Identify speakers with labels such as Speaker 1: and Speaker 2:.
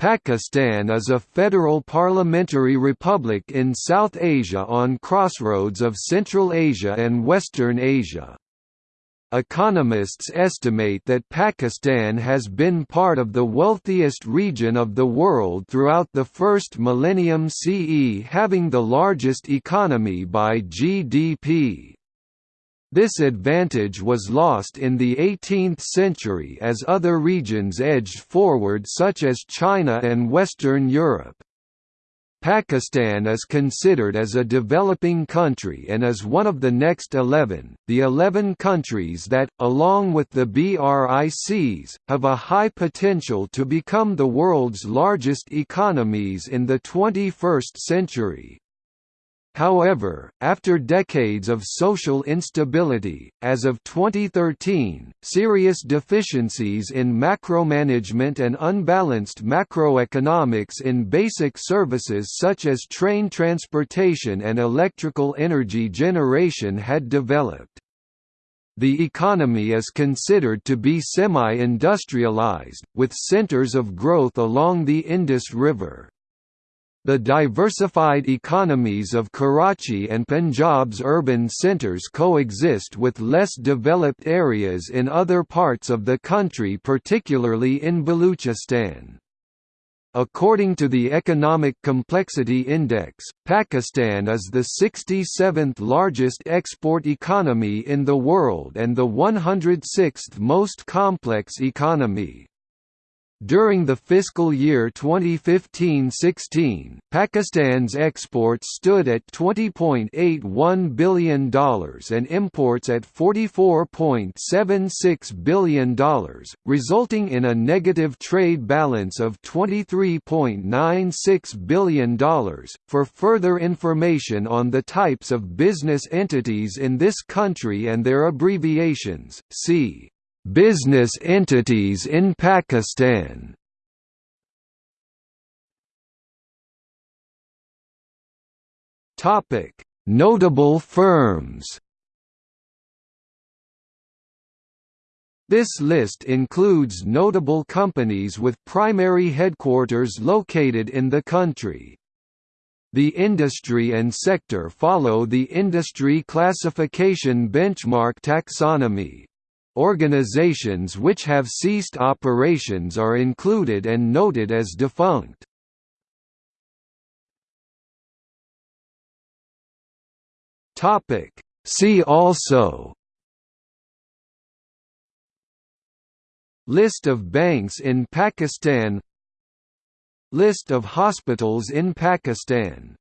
Speaker 1: Pakistan is a federal parliamentary republic in South Asia on crossroads of Central Asia and Western Asia. Economists estimate that Pakistan has been part of the wealthiest region of the world throughout the first millennium CE having the largest economy by GDP. This advantage was lost in the 18th century as other regions edged forward such as China and Western Europe. Pakistan is considered as a developing country and is one of the next 11, the 11 countries that, along with the BRICs, have a high potential to become the world's largest economies in the 21st century. However, after decades of social instability, as of 2013, serious deficiencies in macromanagement and unbalanced macroeconomics in basic services such as train transportation and electrical energy generation had developed. The economy is considered to be semi-industrialized, with centers of growth along the Indus River. The diversified economies of Karachi and Punjab's urban centres coexist with less developed areas in other parts of the country particularly in Baluchistan. According to the Economic Complexity Index, Pakistan is the 67th largest export economy in the world and the 106th most complex economy. During the fiscal year 2015-16, Pakistan's exports stood at $20.81 billion and imports at $44.76 billion, resulting in a negative trade balance of $23.96 billion. For further information on the types of business entities in this country and their abbreviations, see Business entities in Pakistan Topic: Notable firms. This list includes notable companies with primary headquarters located in the country. The industry and sector follow the Industry Classification Benchmark taxonomy, Organizations which have ceased operations are included and noted as defunct. See also List of banks in Pakistan List of hospitals in Pakistan